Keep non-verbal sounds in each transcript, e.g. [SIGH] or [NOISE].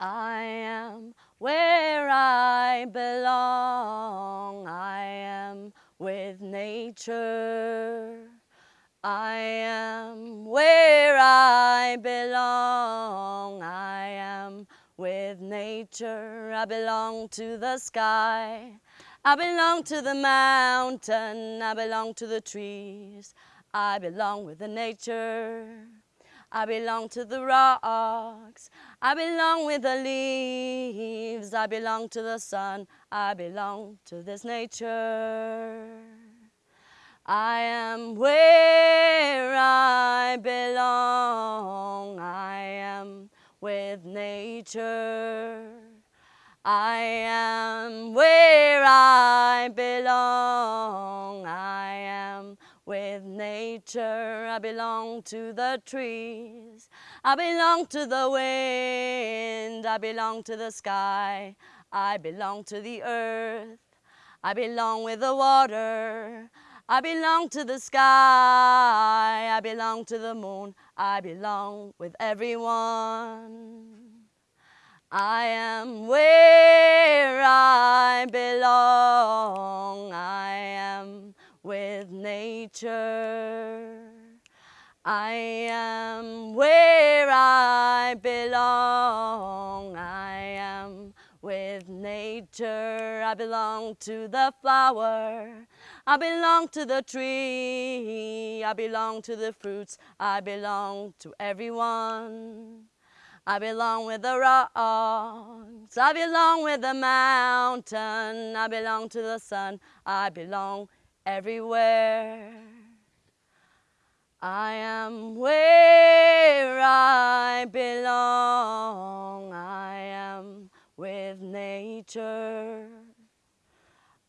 I am where I belong. I am with nature. I am where I belong. I am with nature. I belong to the sky. I belong to the mountain. I belong to the trees. I belong with the nature. I belong to the rocks. I belong with the leaves. I belong to the sun. I belong to this nature. I am where I belong. I am with nature. I am where I belong. I am with nature. I belong to the trees. I belong to the wind. I belong to the sky. I belong to the earth. I belong with the water. I belong to the sky. I belong to the moon. I belong with everyone. I am where I belong. I am with nature. I am where I belong. I am with nature. I belong to the flower. I belong to the tree. I belong to the fruits. I belong to everyone. I belong with the rocks. I belong with the mountain. I belong to the sun. I belong everywhere. I am where I belong. I am with nature.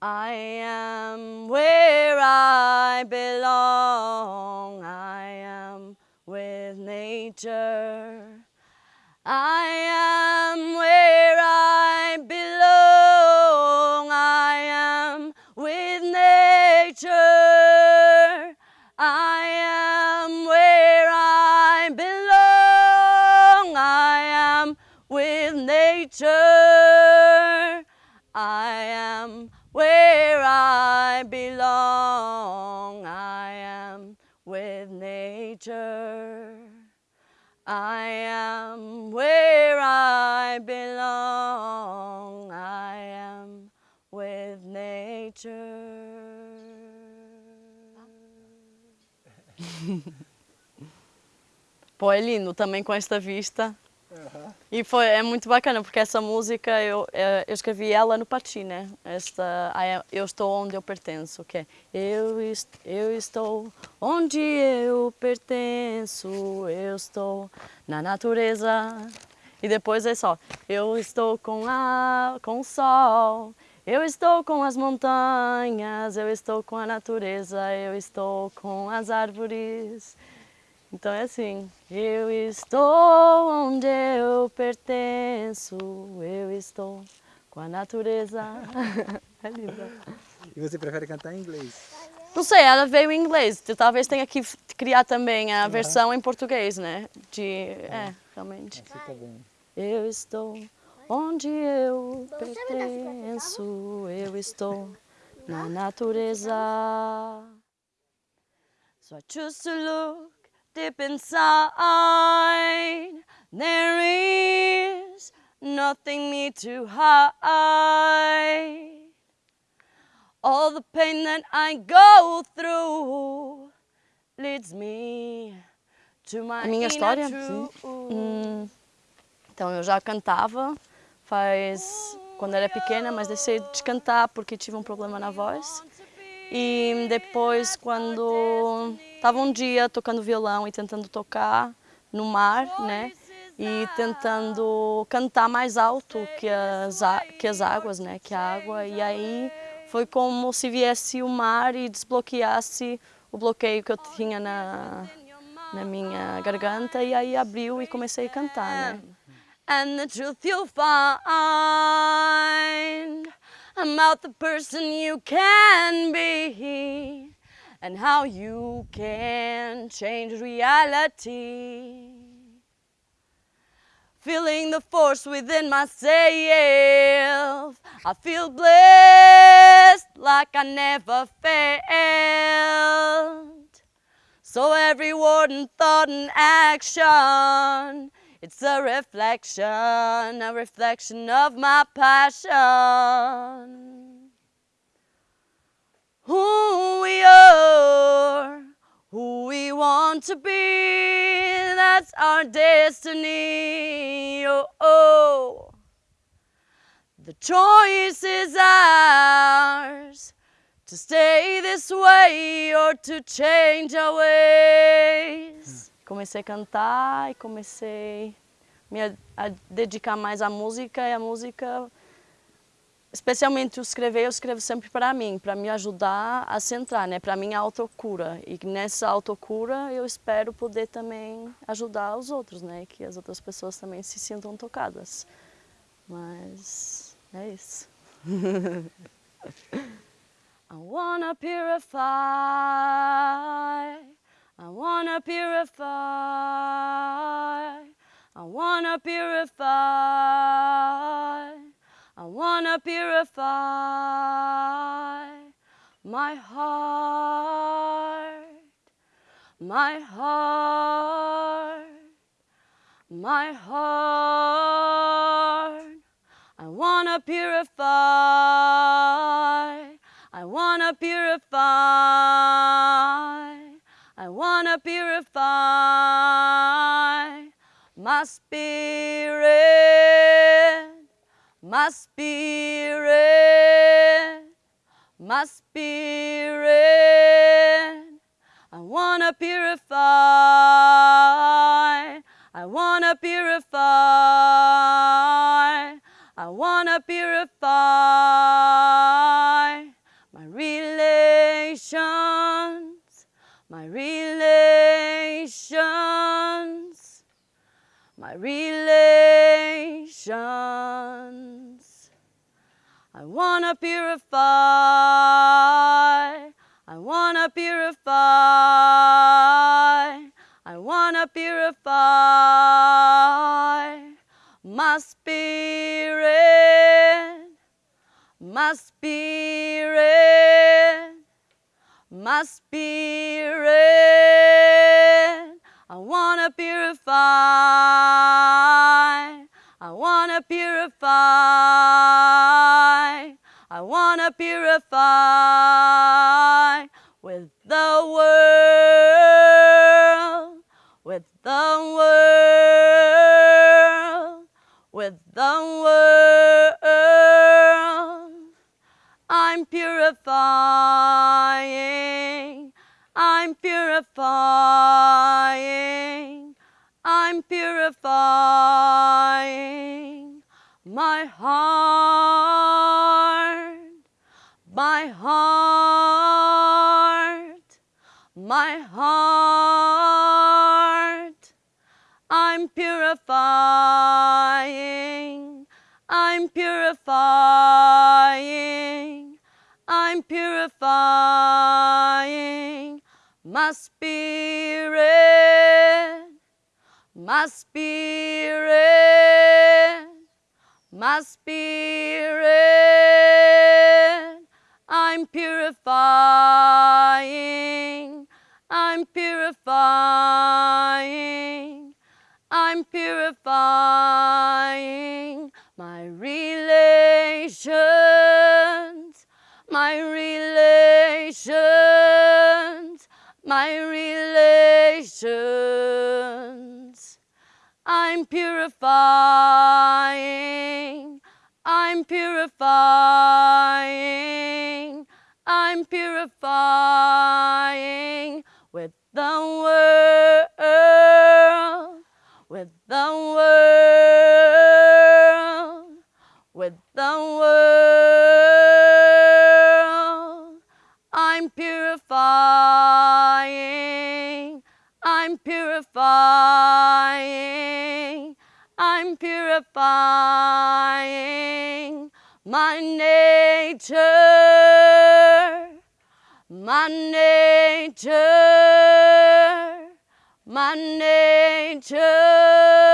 I am where I belong. I am with nature. I belong. I am with nature. Pô, é lindo também com esta vista. Aham. E foi, é muito bacana porque essa música eu, eh, eu escrevi ela no Pati, né? Esta, eu estou onde eu pertenço, que é eu, est- eu estou onde eu pertenço, eu estou na natureza. E depois é só, eu estou com, a, com o sol, eu estou com as montanhas, eu estou com a natureza, eu estou com as árvores. Então é assim, eu estou onde eu pertenço, eu estou com a natureza. [LAUGHS] É lindo. E você prefere cantar em inglês? Não sei, ela veio em inglês, talvez tenha que criar também a versão em português, né? De, é, realmente. Tá bem. Eu estou onde eu pertenço, eu estou na natureza. So I choose to look deep inside. There is nothing me to hide. All the pain that I go through leads me to my A minha história? truth. Hum, então eu já cantava faz quando era pequena, mas deixei de cantar porque tive um problema na voz. E depois quando estava um dia tocando violão e tentando tocar no mar, né? E tentando cantar mais alto que as, que as águas, né? Que a água. E aí foi como se viesse o mar e desbloqueasse o bloqueio que eu tinha na, na minha garganta. E aí abriu e comecei a cantar, né? And the truth you'll find about the person you can be and how you can change reality. feeling the force within myself. I feel blessed like I never failed. So every word and thought and action, it's a reflection, a reflection of my passion. Who we are, who we want to be, that's our destiny. Oh, oh. The choice is ours to stay this way or to change our ways. Comecei a cantar e comecei me a, a dedicar mais à música e a música, especialmente o escrever, eu escrevo sempre para mim, para me ajudar a centrar, né? Para minha autocura. E nessa autocura eu espero poder também ajudar os outros, né? Que as outras pessoas também se sintam tocadas. Mas isso. [LAUGHS] I wanna purify, I wanna purify, I wanna purify, I wanna purify my heart, my heart, my heart. Wanna purify. I wanna purify. I wanna purify my spirit, my spirit, my spirit. I wanna purify. I wanna purify. I wanna purify my relations, my relations, my relations. I wanna purify, I wanna purify, I wanna purify my spirit, my spirit, my spirit. I wanna purify, I wanna purify, I wanna purify with the world, with the world, my heart, my heart, my heart. I'm purifying, I'm purifying, I'm purifying my spirit, my spirit, my spirit. I'm purifying, I'm purifying, I'm purifying my relations, my relations, my relations. I'm purifying, purifying, I'm purifying with the world, with the world, with the world. I'm purifying, I'm purifying, I'm purifying my nature, my nature, my nature.